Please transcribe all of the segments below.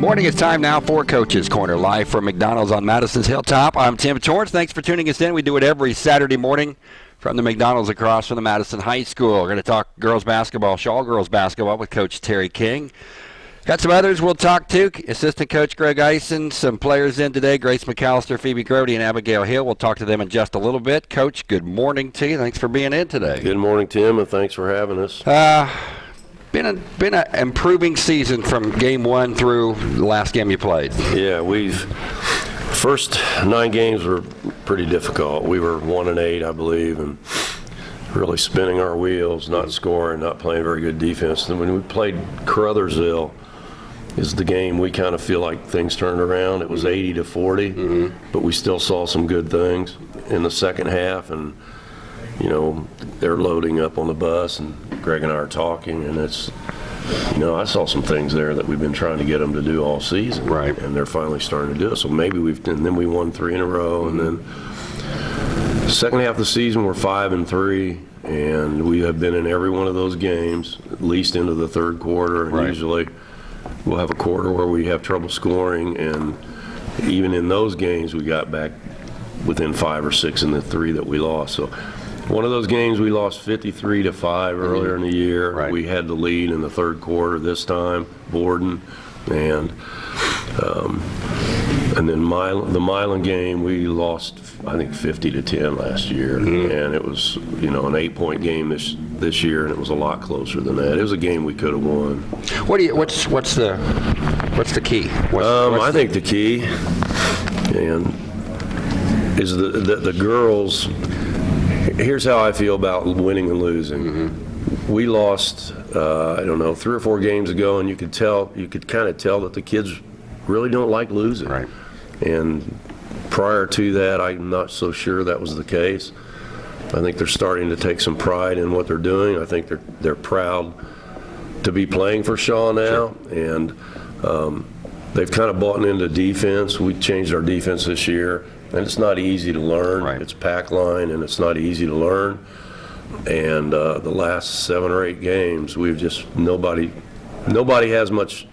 Good morning. It's time now for Coach's Corner, live from McDonald's on Madison's Hilltop. I'm Tim Torrance. Thanks for tuning us in. We do it every Saturday morning from the McDonald's across from the Madison High School. We're going to talk girls basketball, Shawe girls basketball with Coach Terry King. Got some others we'll talk to. Assistant Coach Greg Eisen, some players in today, Grace McAllister, Phoebe Grody, and Abigail Hill. We'll talk to them in just a little bit. Coach, good morning to you. Thanks for being in today. Good morning, Tim, and thanks for having us. Uh, been a been an improving season from game one through the last game you played. Yeah, we've first nine games were pretty difficult. We were one and eight, I believe, and really spinning our wheels, not scoring, not playing very good defense. And when we played Crothersville, is the game we kind of feel like things turned around. It was 80 to 40, mm-hmm. but we still saw some good things in the second half, and you know they're loading up on the bus, and Greg and I are talking, and it's you know I saw some things there that we've been trying to get them to do all season, Right. And they're finally starting to do it. So maybe we've and then we won three in a row, and then second half of the season we're five and three. And we have been in every one of those games, at least into the third quarter. And Right. usually we'll have a quarter where we have trouble scoring, and even in those games, we got back within five or six in the three that we lost. So one of those games, we lost 53 to five earlier in the year. Right. We had the lead in the third quarter this time, Borden, and um, and then Milan, the Milan game, we lost, I think, 50 to 10 last year, and it was, you know, an eight-point game this this year, and it was a lot closer than that. It was a game we could have won. What do you? What's what's the what's the key? What's, Um, what's I the- think the key, and is the, the the girls. Here's how I feel about winning and losing. Mm-hmm. We lost, uh, I don't know, three or four games ago, and you could tell, you could kind of tell that the kids really don't like losing. Right. And prior to that, I'm not so sure that was the case. I think they're starting to take some pride in what they're doing. I think they're they're proud to be playing for Shawe now, and um, they've kind of bought into defense. We changed our defense this year, and it's not easy to learn. Right. It's pack line, and it's not easy to learn. And uh, the last seven or eight games, we've just nobody nobody has much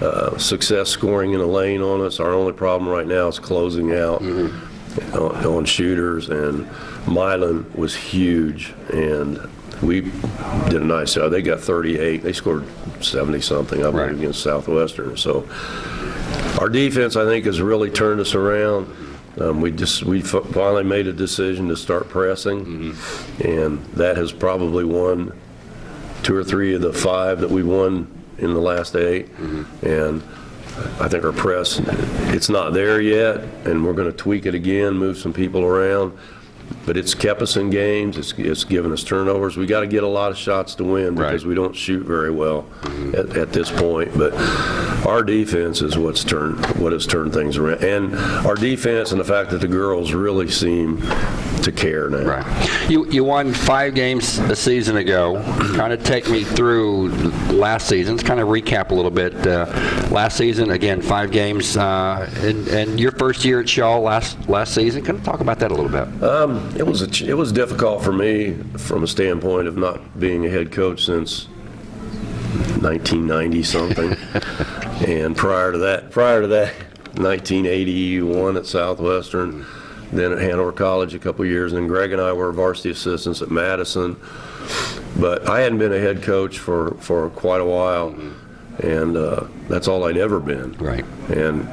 uh, success scoring in a lane on us. Our only problem right now is closing out on, on shooters, and Milan was huge, and we did a nice job. They got 38. They scored 70 something, I believe, Right. against Southwestern. So our defense, I think, has really turned us around. Um, we just we f- finally made a decision to start pressing, and that has probably won two or three of the five that we won in the last 8 And I think our press, it's not there yet, and we're going to tweak it again, move some people around. But it's kept us in games. It's, it's given us turnovers. We got to get a lot of shots to win because Right. we don't shoot very well at, at this point. But our defense is what's turned what has turned things around, and our defense and the fact that the girls really seem to care now. Right. You you won five games a season ago. kind of take me through last season. Let's kind of recap a little bit. Uh, last season, again, five games, uh, and, and your first year at Shawe last last season. Kind of talk about that a little bit. Um, it was a, ch- it was difficult for me from a standpoint of not being a head coach since 1990 something, and prior to that, prior to that, 1981 at Southwestern, then at Hanover College a couple years, and Greg and I were varsity assistants at Madison, but I hadn't been a head coach for for quite a while, and uh, that's all I'd ever been. Right. And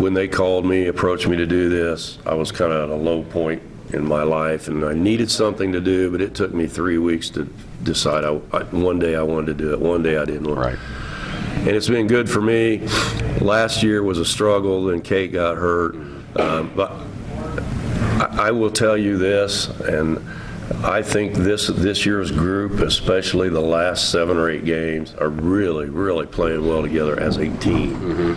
when they called me, approached me to do this, I was kind of at a low point in my life, and I needed something to do, but it took me three weeks to decide. I, I, one day I wanted to do it, one day I didn't. want Right. and it's been good for me. Last year was a struggle, then Kate got hurt. Um, but I, I will tell you this, and I think this this year's group, especially the last seven or eight games, are really, really playing well together as a team.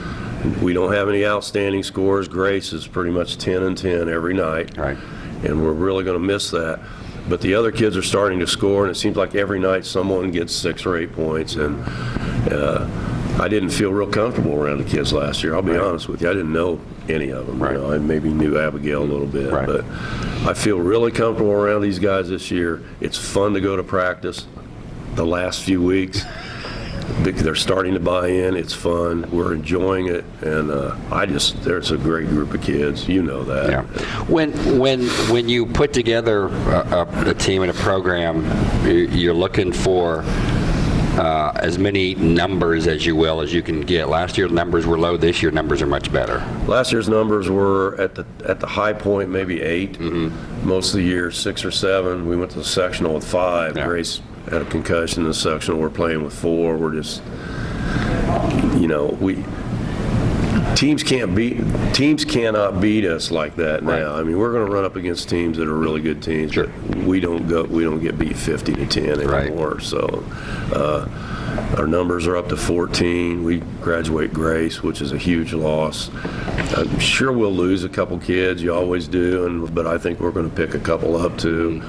We don't have any outstanding scores. Grace is pretty much 10 and 10 every night Right. and we're really going to miss that. But the other kids are starting to score, and it seems like every night someone gets six or eight points. And uh, I didn't feel real comfortable around the kids last year. I'll be honest with you, I didn't know any of them. Right. You know, I maybe knew Abigail a little bit, Right. but I feel really comfortable around these guys this year. It's fun to go to practice the last few weeks. they're starting to buy in. It's fun. We're enjoying it, and uh, I just there's a great group of kids. You know that. Yeah. When when when you put together a, a, a team and a program, you're looking for uh, as many numbers as you will as you can get. Last year numbers were low. This year numbers are much better. Last year's numbers were at the at the high point maybe 8 Most of the year six or seven. We went to the sectional with five. Yeah. Grace had a concussion in the sectional. We're playing with four. We're just, you know, we teams can't beat teams cannot beat us like that now. Right. I mean, we're going to run up against teams that are really good teams, Sure. we don't go we don't get beat 50 to 10 Right. anymore. So. Uh, our numbers are up to 14. We graduate Grace, which is a huge loss. I'm sure we'll lose a couple kids. You always do, and but I think we're going to pick a couple up too.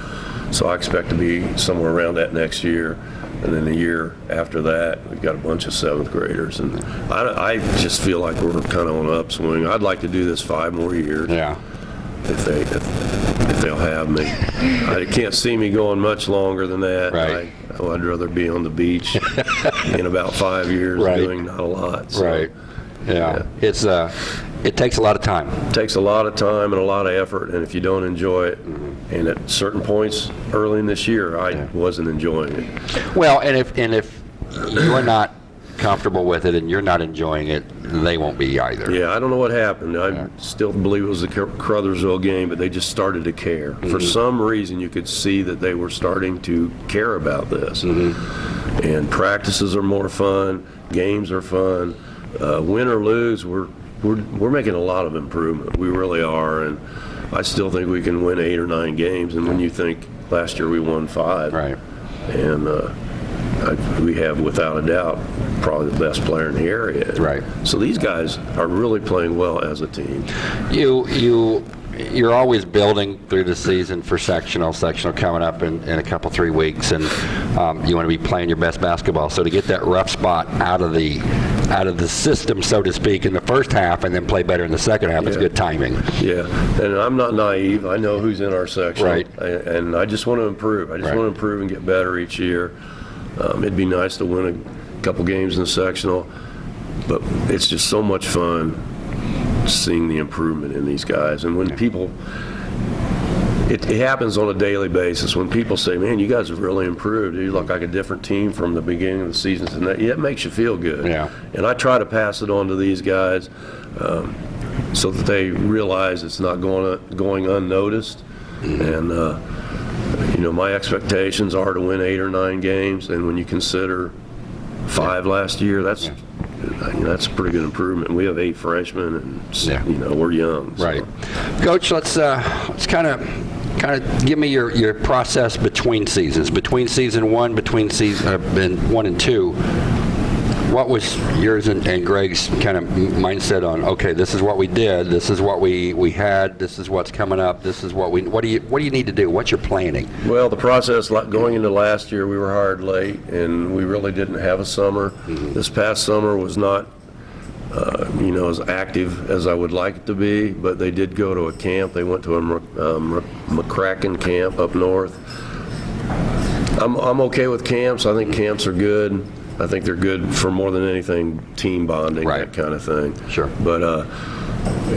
So I expect to be somewhere around that next year, and then a year after that, we've got a bunch of seventh graders, and I, I just feel like we're kind of on an upswing. I'd like to do this five more years Yeah. if they if, if they'll have me. I can't see me going much longer than that. Right. I, I'd rather be on the beach in about five years Right. doing not a lot. So Right. Yeah. It's uh, it takes a lot of time. It takes a lot of time and a lot of effort, and if you don't enjoy it, and at certain points early in this year, I wasn't enjoying it. Well, and if and if you're not comfortable with it and you're not enjoying it, they won't be either. Yeah, I don't know what happened. I still believe it was the Crothersville game, but they just started to care. For some reason, you could see that they were starting to care about this. And practices are more fun, games are fun. Uh, win or lose, we're, we're, we're making a lot of improvement. We really are. And I still think we can win eight or nine games. And when you think last year we won five. Right. And uh, I, we have, without a doubt, probably the best player in the area. Right. So these guys are really playing well as a team. You you you're always building through the season for sectional. Sectional coming up in, in a couple three weeks, and um, you want to be playing your best basketball. So to get that rough spot out of the out of the system, so to speak, in the first half, and then play better in the second half Yeah. good timing. Yeah, and I'm not naive. I know who's in our section. Right. I- And I just want to improve. I just Right. want to improve and get better each year. Um, It'd be nice to win a couple games in the sectional, but it's just so much fun seeing the improvement in these guys. And when people, it, it happens on a daily basis. When people say, man, you guys have really improved. You look like a different team from the beginning of the season. And that, yeah, it makes you feel good. Yeah. And I try to pass it on to these guys um, so that they realize it's not going, going unnoticed. And, uh, you know, my expectations are to win eight or nine games. And when you consider five last year, that's, that's a pretty good improvement. We have eight freshmen and, Yeah. you know, we're young. so. Right, Coach. Let's uh, let's kind of kind of give me your, your process between seasons, between season one, between season uh, and one and two. What was yours and, and Greg's kind of mindset on? Okay, this is what we did. This is what we, we had. This is what's coming up. This is what we. What do you What do you need to do? What's your planning? Well, the process, going into last year, we were hired late, and we really didn't have a summer. This past summer was not, uh, you know, as active as I would like it to be, but they did go to a camp. They went to a um, McCracken camp up north. I'm, I'm okay with camps. I think camps are good. I think they're good for more than anything, team bonding, Right. that kind of thing. Sure. But, uh,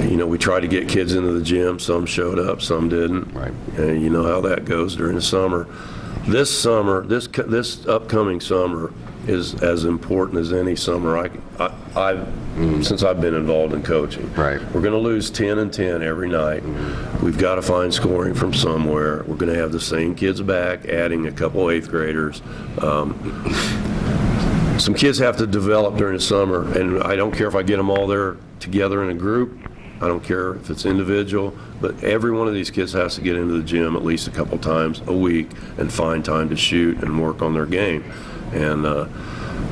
you know, we tried to get kids into the gym. Some showed up, some didn't. Right. And you know how that goes during the summer. This summer, this this upcoming summer is as important as any summer I, I I've since I've been involved in coaching. Right. We're going to lose 10 and 10 every night. We've got to find scoring from somewhere. We're going to have the same kids back, adding a couple eighth graders. Um, some kids have to develop during the summer, and I don't care if I get them all there together in a group. I don't care if it's individual, but every one of these kids has to get into the gym at least a couple times a week and find time to shoot and work on their game. And uh,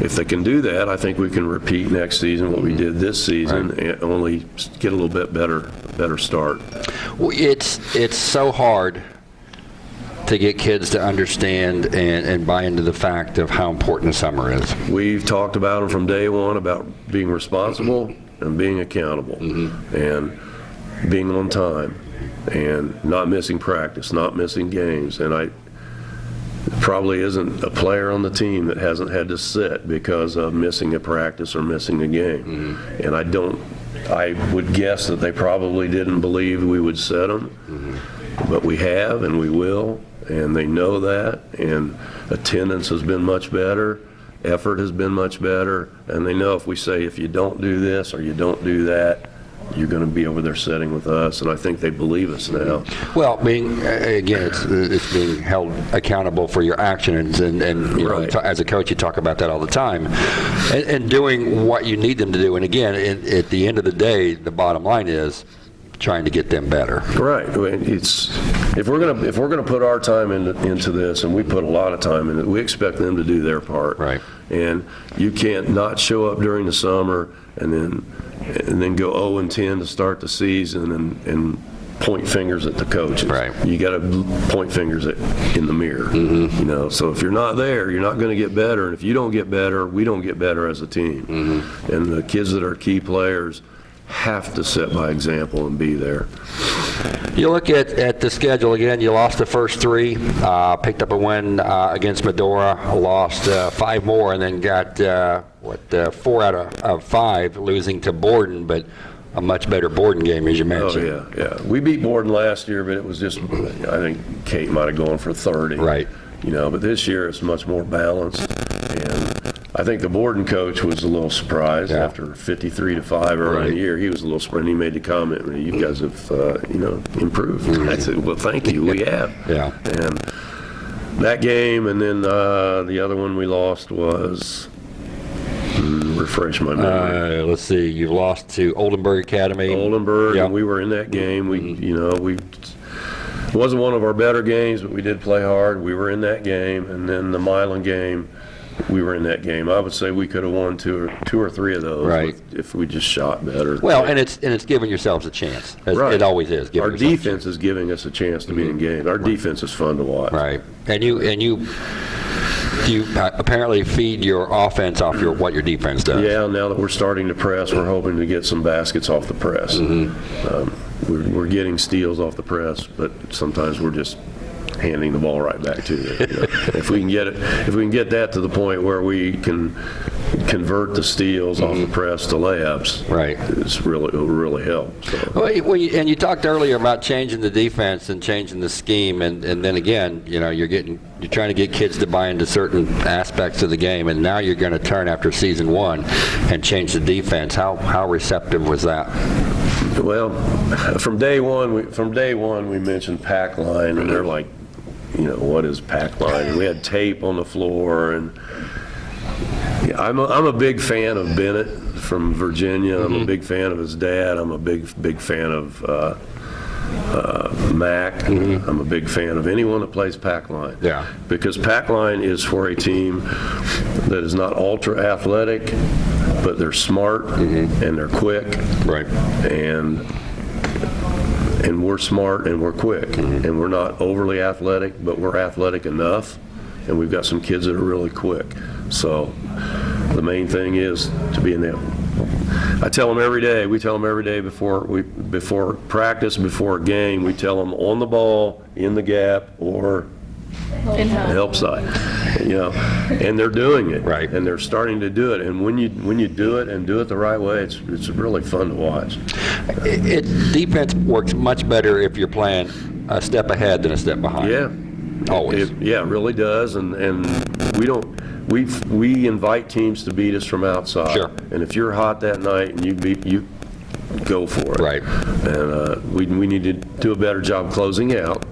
if they can do that, I think we can repeat next season what we did this season, and only get a little bit better, better start. Well, It's it's so hard to get kids to understand and, and buy into the fact of how important summer is. We've talked about them from day one about being responsible and being accountable mm-hmm. and being on time and not missing practice, not missing games. And I, probably isn't a player on the team that hasn't had to sit because of missing a practice or missing a game. Mm-hmm. And I don't, I would guess that they probably didn't believe we would set them, mm-hmm. but we have and we will, and they know that, and attendance has been much better, effort has been much better, and they know if we say, if you don't do this or you don't do that, you're going to be over there sitting with us, and I think they believe us now. Well, being, again, it's, it's being held accountable for your actions, and, and you Right. ta- as a coach, you talk about that all the time, and, and doing what you need them to do. And again, it, at the end of the day, the bottom line is trying to get them better. Right. I mean, It's, if we're going to, if we're going to put our time into, into this, and we put a lot of time in it, we expect them to do their part. Right. And you can't not show up during the summer and then, and then go 0 and 10 to start the season and, and point fingers at the coaches. Right. You got to point fingers at, in the mirror. Mm-hmm. You know, so if you're not there, you're not going to get better. And if you don't get better, we don't get better as a team. Mm-hmm. And the kids that are key players have to set by example and be there. You look at, at the schedule again, you lost the first three, uh, picked up a win uh, against Medora, lost uh, five more, and then got, uh, what, uh, four out of, of five, losing to Borden, but a much better Borden game, as you mentioned. Oh, yeah, yeah. We beat Borden last year, but it was just, I think Kate might have gone for 30. Right. You know, but this year it's much more balanced. And I think the Borden coach was a little surprised Yeah. after 53 to 5 early in the year. He was a little surprised. He made the comment, you guys have, uh, you know, improved. I said, well, thank you, we have. Mm-hmm. Yeah. And that game, and then uh, the other one we lost was, hmm, refresh my memory. Uh, let's see, you lost to Oldenburg Academy. Oldenburg, Yeah. Mm-hmm. and we were in that game. We, you know, we, it wasn't one of our better games, but we did play hard. We were in that game, and then the Milan game, we were in that game. I would say we could have won two or, two or three of those Right. with- if we just shot better. Well, and it's, and it's giving yourselves a chance. as Right. It always is. Our defense is giving us a chance to be in games. Our defense is fun to watch. Right. And you, and you, you apparently feed your offense off your, what your defense does. Yeah, now that we're starting to press, we're hoping to get some baskets off the press. Mm-hmm. Um, We're, we're getting steals off the press, but sometimes we're just handing the ball right back to them. you know. If we can get it, if we can get that to the point where we can convert the steals off the press to layups. Right. It's really, it'll really help, so. Well, you- and you talked earlier about changing the defense and changing the scheme, and, and then again, you know, you're getting, you're trying to get kids to buy into certain aspects of the game, and now you're going to turn after season one and change the defense. How, how receptive was that? Well, from day one, we, from day one, we mentioned pack line, and they're like, you know, what is pack line? And we had tape on the floor, and yeah, I'm a, I'm a big fan of Bennett from Virginia. I'm a big fan of his dad. I'm a big, big fan of uh, uh, Mac. I'm a big fan of anyone that plays pack line. Yeah. Because pack line is for a team that is not ultra athletic, but they're smart and they're quick Right. and and we're smart and we're quick. Mm-hmm. And we're not overly athletic but we're athletic enough and we've got some kids that are really quick. So the main thing is to be in that I tell them every day we tell them every day before we before practice before a game we tell them on the ball in the gap or the help side, you know, and they're doing it. Right. And they're starting to do it. And when you, when you do it and do it the right way, it's, it's really fun to watch. It, it, defense works much better if you're playing a step ahead than a step behind. Yeah. Always. It, yeah, it really does. And, and we don't, we, we invite teams to beat us from outside. Sure. And if you're hot that night and you beat, you go for it. Right. And uh, we, we need to do a better job closing out.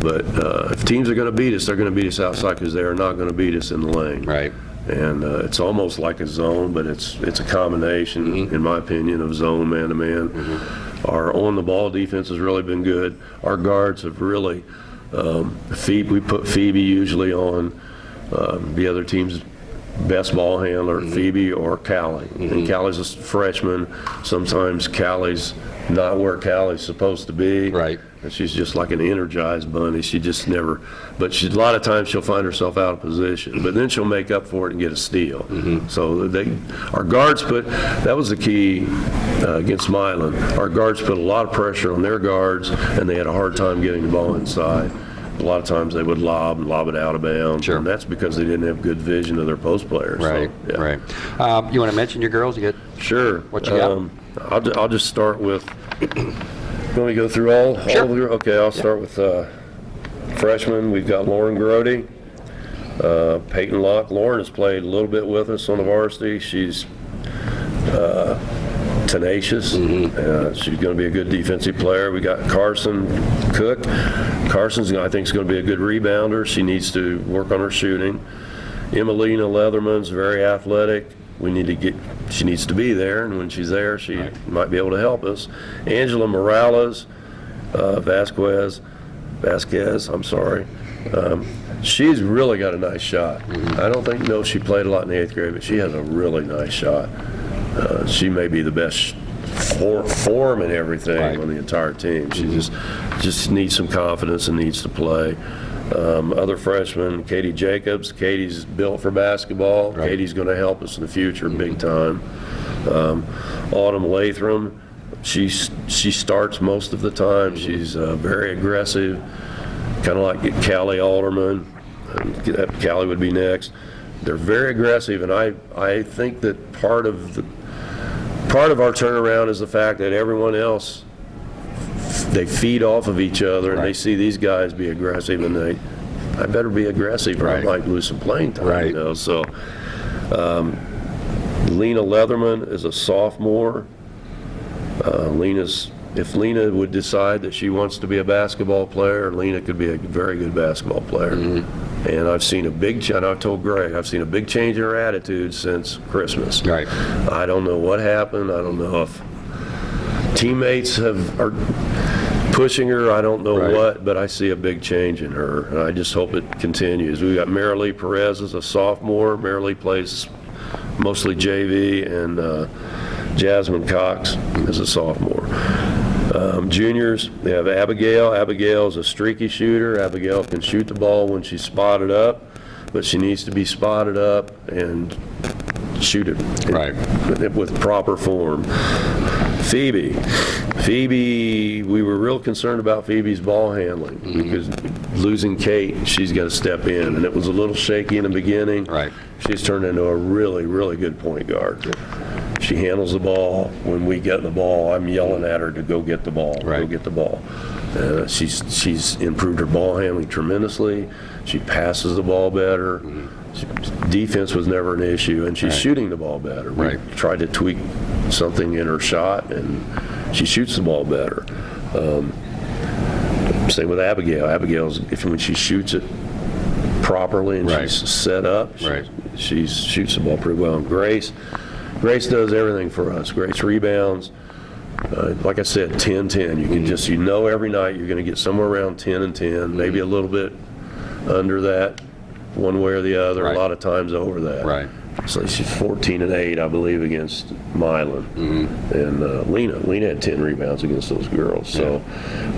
But uh, if teams are going to beat us, they're going to beat us outside because they are not going to beat us in the lane. Right. And uh, it's almost like a zone, but it's, it's a combination, Mm-hmm. in my opinion, of zone man-to-man. Our on-the-ball defense has really been good. Our guards have really, um, Phoebe, we put Phoebe usually on um, the other team's best ball handler, Mm-hmm. Phoebe or Callie. And Callie's a freshman. Sometimes Callie's not where Callie's supposed to be. Right. And she's just like an energized bunny. She just never, but she, a lot of times she'll find herself out of position, but then she'll make up for it and get a steal. So they, our guards put, that was the key uh, against Milan. Our guards put a lot of pressure on their guards, and they had a hard time getting the ball inside. A lot of times they would lob and lob it out of bounds. Sure. And that's because they didn't have good vision of their post players. so, Right, yeah. right. Um, you want to mention your girls? You get Sure. What you got? Um, I'll, I'll just start with, let me go through all, all Sure. of your, okay, I'll start with uh, freshman. We've got Lauren Grody, uh, Peyton Locke. Lauren has played a little bit with us on the varsity. She's uh, tenacious. Mm-hmm. Uh, she's going to be a good defensive player. We got Carson Cook. Carson's, I think, is going to be a good rebounder. She needs to work on her shooting. Emelina Leatherman's very athletic. We need to get, she needs to be there, and when she's there, she might be able to help us. Angela Morales, uh, Vasquez, Vasquez, I'm sorry. Um, she's really got a nice shot. I don't think, no, she played a lot in the eighth grade, but she has a really nice shot. Uh, she may be the best for, form and everything Right. on the entire team. She just just needs some confidence and needs to play. Um, other freshmen, Katie Jacobs. Katie's built for basketball. Right. Katie's going to help us in the future, big time. Um, Autumn Lathram. She she starts most of the time. She's uh, very aggressive, kind of like Callie Alderman. Callie would be next. They're very aggressive, and I I think that part of the part of our turnaround is the fact that everyone else they feed off of each other and they see these guys be aggressive and they I better be aggressive or Right. I might lose some playing time. Right. You know? So um, Lena Leatherman is a sophomore. Uh, Lena's if Lena would decide that she wants to be a basketball player, Lena could be a very good basketball player. Mm-hmm. And I've seen a big, ch- and I've told Greg, I've seen a big change in her attitude since Christmas. Right. I don't know what happened. I don't know if teammates have are pushing her. I don't know Right. what, but I see a big change in her, and I just hope it continues. We've got Marilee Perez as a sophomore. Marilee plays mostly JV, and uh, Jasmine Cox is a sophomore. Um, juniors, they have Abigail. Abigail is a streaky shooter. Abigail can shoot the ball when she's spotted up, but she needs to be spotted up and shoot it Right. with, with proper form. Phoebe. Phoebe, we were real concerned about Phoebe's ball handling because losing Kate, she's got to step in, and it was a little shaky in the beginning. Right. She's turned into a really, really good point guard. She handles the ball. When we get the ball, I'm yelling at her to go get the ball. Go get the ball. Uh, she's she's improved her ball handling tremendously. She passes the ball better. She- Defense was never an issue, and she's Right. shooting the ball better. We Right. tried to tweak something in her shot, and she shoots the ball better. Um, same with Abigail. Abigail's if when she shoots it properly and Right. she's set up, she, Right. she shoots the ball pretty well. And Grace, Grace does everything for us. Grace rebounds. Uh, like I said, 10-10. You can just, you know every night you're going to get somewhere around 10 and 10, maybe a little bit under that, one way or the other, Right. a lot of times over that. Right. So she's 14 and 8, I believe, against Milan. Mm-hmm. And uh, Lena, Lena had 10 rebounds against those girls. So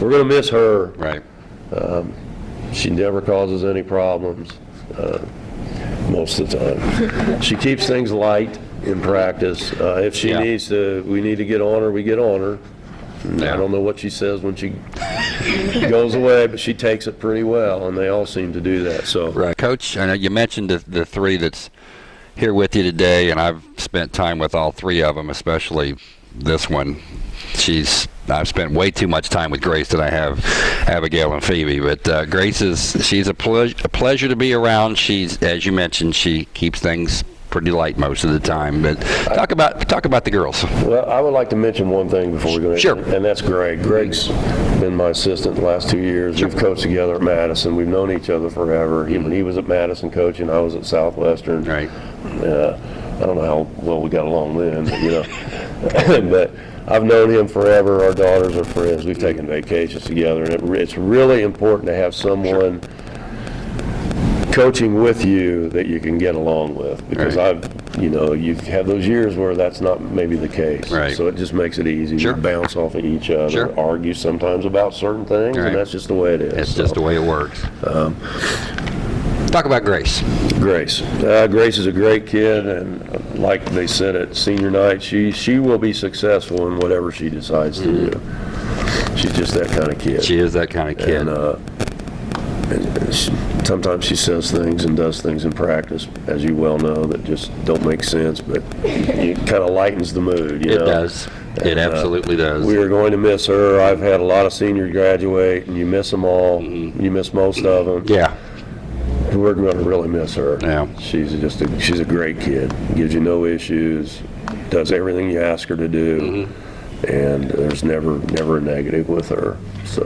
we're going to miss her. Right. She never causes any problems uh, most of the time. She keeps things light in practice. Uh, If she Yeah. needs to, we need to get on her, we get on her. And Yeah. I don't know what she says when she goes away, but she takes it pretty well, and they all seem to do that. So Right. Coach, I know you mentioned the, the three that's here with you today, and I've spent time with all three of them, especially this one. She's I've spent way too much time with Grace than I have Abigail and Phoebe. But uh, Grace is she's a, ple- a pleasure to be around. She's as you mentioned, she keeps things pretty light most of the time. But talk about talk about the girls. Well, I would like to mention one thing before we go. in, Sure. And that's Greg. Greg's been my assistant the last two years. We've coached together at Madison. We've known each other forever. He, when he was at Madison coaching, I was at Southwestern. Right. Uh, I don't know how well we got along then, but, you know. but I've known him forever. Our daughters are friends. We've taken vacations together, and it, it's really important to have someone coaching with you that you can get along with because Right. I've, you know, you have those years where that's not maybe the case. Right. So it just makes it easy. Sure. We bounce off of each other, Sure. argue sometimes about certain things, Right. and that's just the way it is. It's So, just the way it works. talk about Grace. Grace. Uh, Grace is a great kid, and uh, like they said at senior night, she she will be successful in whatever she decides to do. She's just that kind of kid. Mm-hmm. She is that kind of kid. And uh, sometimes she says things and does things in practice, as you well know, that just don't make sense, but it kind of lightens the mood, you It know? does. It And, uh, absolutely does. We are going to miss her. I've had a lot of seniors graduate, and you miss them all. Mm-hmm. You miss most of them. Yeah. We're going to really miss her. Yeah. She's just a, she's a great kid. Gives you no issues. Does everything you ask her to do. Mm-hmm. And there's never never a negative with her. So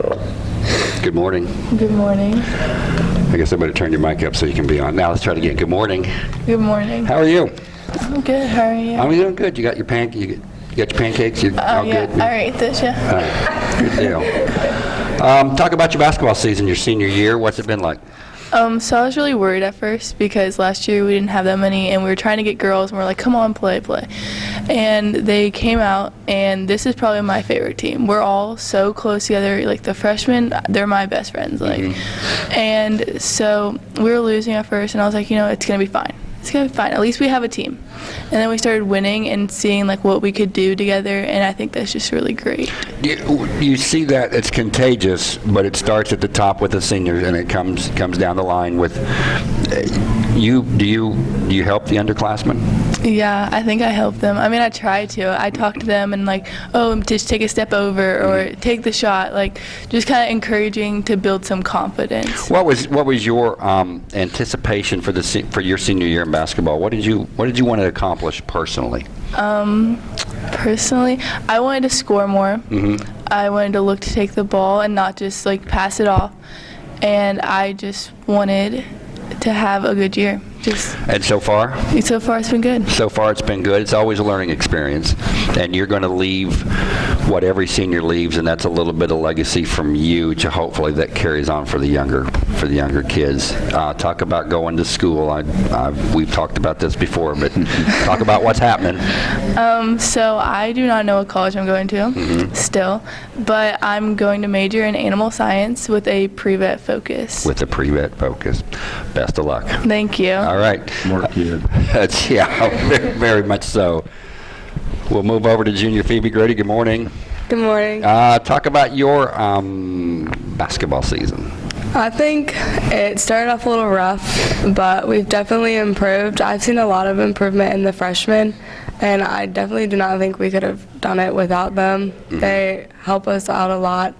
Good morning. Good morning. I guess I better turn your mic up so you can be on. Now let's try it again. Good morning. Good morning. How are you? I'm good. How are you? I'm doing good. You got your pan. You, you got your pancakes. You oh all yeah, good? I ate this. Yeah. Good deal. Um, talk about your basketball season, your senior year. What's it been like? Um, so I was really worried at first because last year we didn't have that many, and we were trying to get girls, and we are like, "Come on, play, play," and they came out, and this is probably my favorite team. We're all so close together. Like the freshmen, they're my best friends. Like, and so we were losing at first, and I was like, you know, it's gonna be fine. It's gonna be fine. At least we have a team. And then we started winning and seeing like what we could do together, and I think that's just really great. You, you see that it's contagious, but it starts at the top with the seniors, and it comes comes down the line with uh, you. Do you do you help the underclassmen? Yeah, I think I helped them. I mean, I tried to. I talked to them and like, oh, just take a step over or take the shot. Like, just kind of encouraging to build some confidence. What was what was your um, anticipation for the se- for your senior year in basketball? What did you what did you want to accomplish personally? Um, Personally, I wanted to score more. I wanted to look to take the ball and not just like pass it off. And I just wanted to have a good year. Just And so far, so far, it's been good. so far it's been good. It's always a learning experience, and you're going to leave what every senior leaves, and that's a little bit of legacy from you to hopefully that carries on for the younger for the younger kids. Uh, talk about going to school. I, I've, we've talked about this before, but talk about what's happening. Um, so I do not know what college I'm going to still, but I'm going to major in animal science with a pre-vet focus. with a pre-vet focus. Best of luck. Thank you. All right. More kid. That's, yeah, very, very much so. We'll move over to Junior Phoebe Grody. Good morning. Good morning. Uh, talk about your um, basketball season. I think it started off a little rough, but we've definitely improved. I've seen a lot of improvement in the freshmen, and I definitely do not think we could have done it without them. They help us out a lot,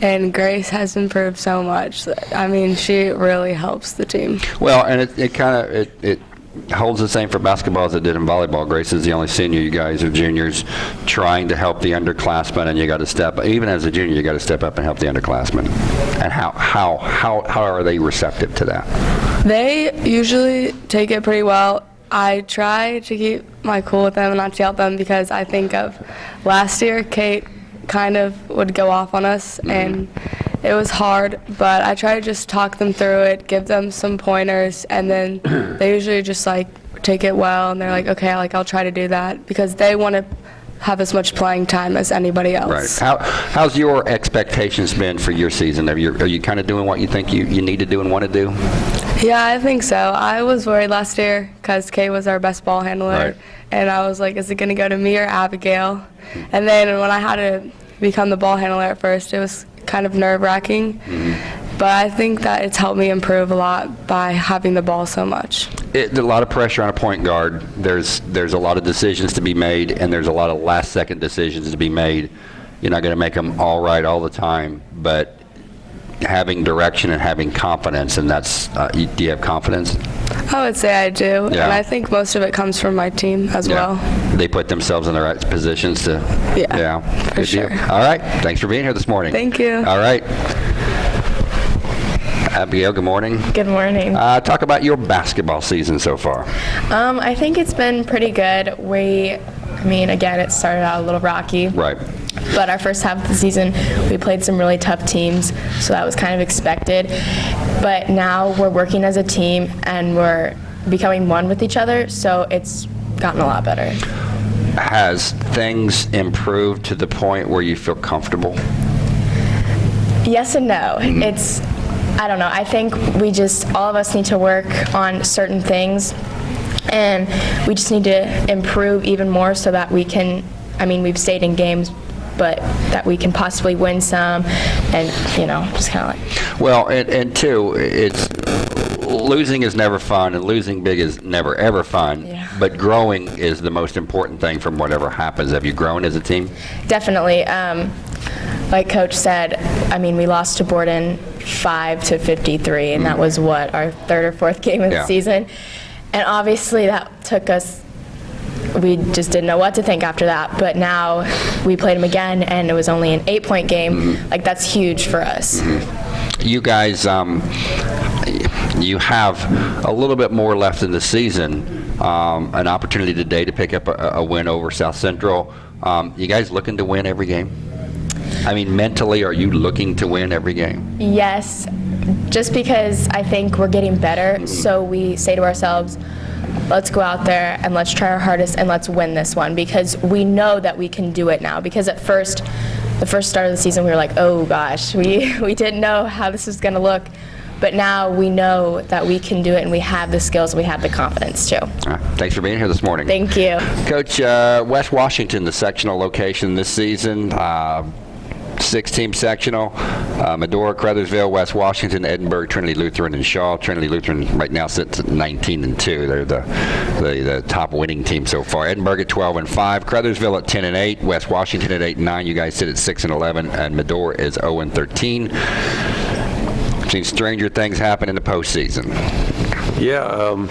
and Grace has improved so much. I mean, she really helps the team. Well, and it, it kind of it, it holds the same for basketball as it did in volleyball. Grace is the only senior. You guys are juniors, trying to help the underclassmen, and you got to step. Even as a junior, you got to step up and help the underclassmen. And how how how how are they receptive to that? They usually take it pretty well. I try to keep my cool with them and not yell at them because I think of last year, Kate kind of would go off on us mm-hmm. and it was hard, but I try to just talk them through it, give them some pointers, and then they usually just like take it well and they're like, mm-hmm. okay, like I'll try to do that because they want to have as much playing time as anybody else. Right. How how's your expectations been for your season? Are you are you kind of doing what you think you, you need to do and want to do? Yeah, I think so. I was worried last year because Kay was our best ball handler, Right. and I was like, is it going to go to me or Abigail? And then when I had to become the ball handler at first, it was kind of nerve wracking. Mm-hmm. But I think that it's helped me improve a lot by having the ball so much. It, a lot of pressure on a point guard. There's there's a lot of decisions to be made, and there's a lot of last second decisions to be made. You're not going to make them all right all the time, but having direction and having confidence, and that's uh, you, do you have confidence? I would say I do, Yeah. and I think most of it comes from my team as well. They put themselves in the right positions to. Yeah, for Good deal. All right. Thanks for being here this morning. Thank you. All right. Abigail, good morning. Good morning. Uh, talk about your basketball season so far. Um, I think it's been pretty good. We, I mean, again, it started out a little rocky. Right. But our first half of the season, we played some really tough teams, so that was kind of expected. But now we're working as a team and we're becoming one with each other, so it's gotten a lot better. Has things improved to the point where you feel comfortable? Yes and no. Mm-hmm. It's, I don't know. I think we just, all of us need to work on certain things, and we just need to improve even more so that we can, I mean, we've stayed in games but that we can possibly win some, and you know, just kind of like. Well, and, and two, it's losing is never fun, and losing big is never ever fun. Yeah. But growing is the most important thing from whatever happens. Have you grown as a team? Definitely. Um, like Coach said, I mean, we lost to Borden 5 to 53, and that was what, our third or fourth game of Yeah. the season. And obviously, that took us, we just didn't know what to think after that. But now we played them again, and it was only an eight point game. Like, that's huge for us. You guys, um, you have a little bit more left in the season. Um, an opportunity today to pick up a, a win over South Central. Um, you guys looking to win every game? I mean, mentally, are you looking to win every game? Yes, just because I think we're getting better, so we say to ourselves, let's go out there and let's try our hardest and let's win this one because we know that we can do it now. Because at first, the first start of the season, we were like, oh gosh, we, we didn't know how this was going to look. But now we know that we can do it and we have the skills, we have the confidence too. All right, thanks for being here this morning. Thank you. Coach, uh, West Washington, the sectional location this season. Uh, Six-team sectional: uh, Medora, Crothersville, West Washington, Edinburgh, Trinity Lutheran, and Shawe. Trinity Lutheran right now sits at 19 and two. They're the, the the top winning team so far. Edinburgh at 12 and five. Crothersville at 10 and eight. West Washington at 8 and nine. You guys sit at 6 and 11, and Medora is 0 and 13. Seen stranger things happen in the postseason. Yeah, um,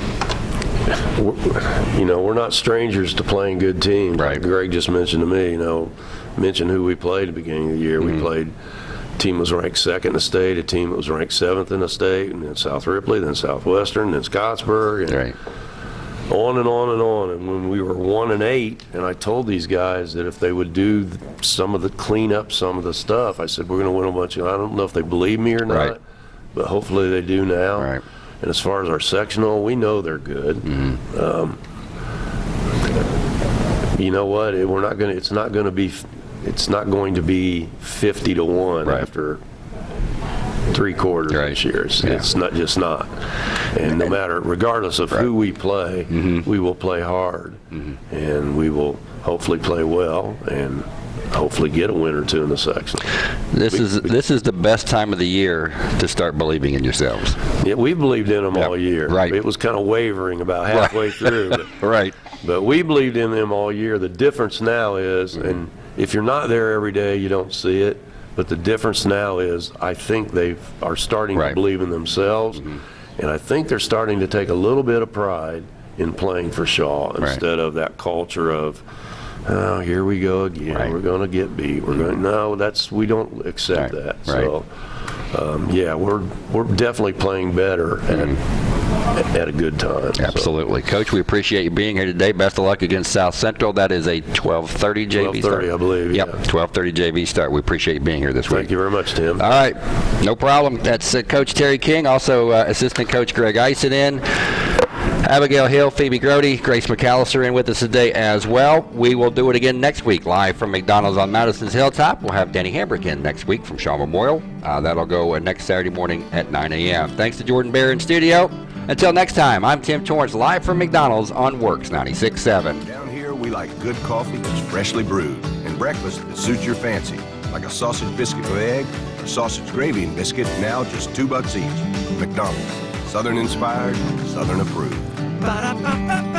you know, we're not strangers to playing good teams. Right. Like Greg just mentioned to me, you know, mentioned who we played at the beginning of the year. Mm-hmm. We played, team was ranked second in the state, a team that was ranked seventh in the state, and then South Ripley, then Southwestern, then Scottsburg, and Right. on and on and on. And when we were one and eight, and I told these guys that if they would do some of the clean up, some of the stuff, I said we're going to win a bunch of. I don't know if they believe me or not, Right. but hopefully they do now. Right. And as far as our sectional, we know they're good. Mm-hmm. Um, you know what? It- We're not going to. It's not going to be. It's not going to be 50 to one Right. after three quarters Right. this year. It's, Yeah. it's not just not. And no matter, regardless of who we play, Mm-hmm. we will play hard, and we will hopefully play well, and hopefully get a win or two in the section. This is this is the best time of the year to start believing in yourselves. Yeah, we believed in them Yep. all year. Right. It was kind of wavering about halfway through. But, Right. but we believed in them all year. The difference now is, Mm-hmm. and if you're not there every day, you don't see it. But the difference now is, I think they are starting Right. to believe in themselves, Mm-hmm. and I think they're starting to take a little bit of pride in playing for Shawe instead of that culture of, oh, here we go again. Right. We're going to get beat. We're going. No, that's we don't accept Right. that. Right. So. Um, yeah, we're we're definitely playing better at, at a good time. so. Absolutely. Coach, we appreciate you being here today. Best of luck against South Central. That is a 12:30 JV start. 12:30, I believe, Yep, yeah. 12:30 JV start. We appreciate you being here this week. Thank you very much, Tim. All right, no problem. That's uh, Coach Terry King, also uh, Assistant Coach Greg Ison in. Abigail Hill, Phoebe Grody, Grace McAllister in with us today as well. We will do it again next week, live from McDonald's on Madison's Hilltop. We'll have Danny Hambrick in next week from Shawe Memorial. Uh, that'll go uh, next Saturday morning at 9 a.m. Thanks to Jordan Bear in studio. Until next time, I'm Tim Torrance, live from McDonald's on WORX 96.7. Down here, we like good coffee that's freshly brewed and breakfast that suits your fancy, like a sausage biscuit with egg or sausage gravy and biscuit, now just two bucks each. McDonald's, Southern inspired, Southern approved. Ba-da-ba-ba-ba.